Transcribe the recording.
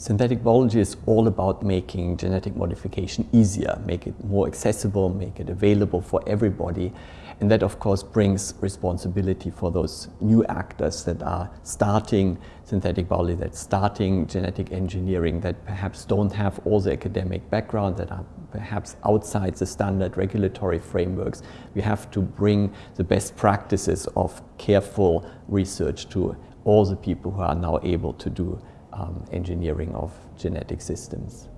Synthetic biology is all about making genetic modification easier, make it more accessible, make it available for everybody. And that of course brings responsibility for those new actors that are starting synthetic biology, that starting genetic engineering, that perhaps don't have all the academic background, that are perhaps outside the standard regulatory frameworks. We have to bring the best practices of careful research to all the people who are now able to do um, engineering of genetic systems.